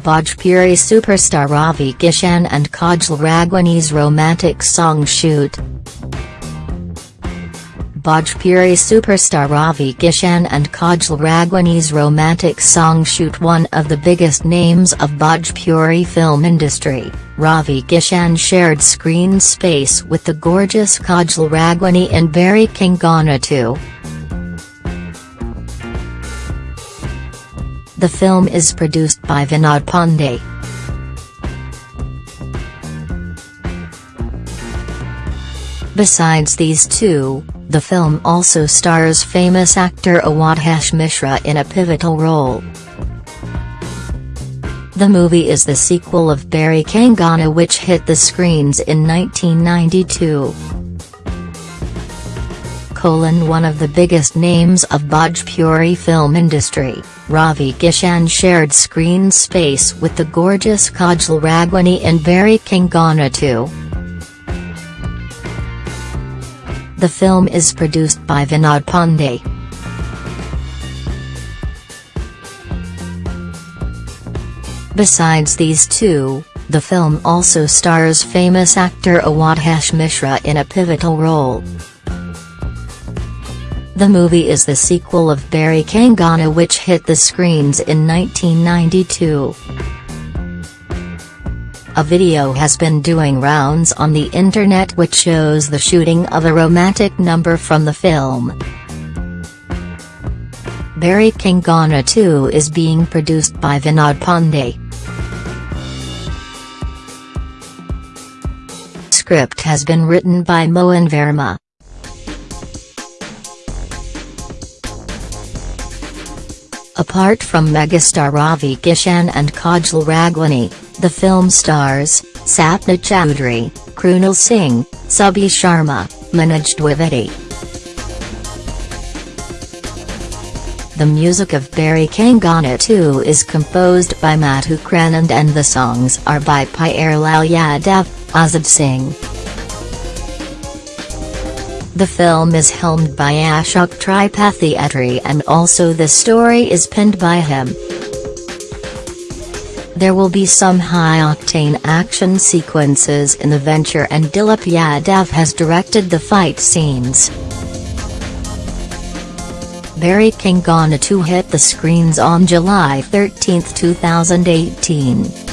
Bhojpuri superstar Ravi Kishan and Kajal Raghwani's romantic song shoot. Bhojpuri superstar Ravi Kishan and Kajal Raghwani's romantic song shoot One of the biggest names of Bhojpuri film industry, Ravi Kishan shared screen space with the gorgeous Kajal Raghwani in Bairi Kangana 2. The film is produced by Vinod Pandey. Besides these two, the film also stars famous actor Awadhesh Mishra in a pivotal role. The movie is the sequel of Bairi Kangana which hit the screens in 1992 colon one of the biggest names of Bhojpuri film industry, Ravi Kishan shared screen space with the gorgeous Kajal Raghwani in Bairi Kangana 2. The film is produced by Vinod Pandey. Besides these two, the film also stars famous actor Awadhesh Mishra in a pivotal role. The movie is the sequel of Bairi Kangana which hit the screens in 1992. A video has been doing rounds on the internet which shows the shooting of a romantic number from the film. Bairi Kangana 2 is being produced by Vinod Pandey. Script has been written by Mohan Verma. Apart from megastar Ravi Kishan and Kajal Raghwani, the film stars, Sapna Chaudhary, Krunal Singh, Subhi Sharma, Manoj Dwivedi. The music of Bairi Kangana 2 is composed by Madhukar Anand and the songs are by Pyar Lal Yadav, Azad Singh. The film is helmed by Ashok Tripathi Attri and also the story is penned by him. There will be some high-octane action sequences in the venture and Dilip Yadav has directed the fight scenes. Bairi Kangana 2 hit the screens on July 13, 2018.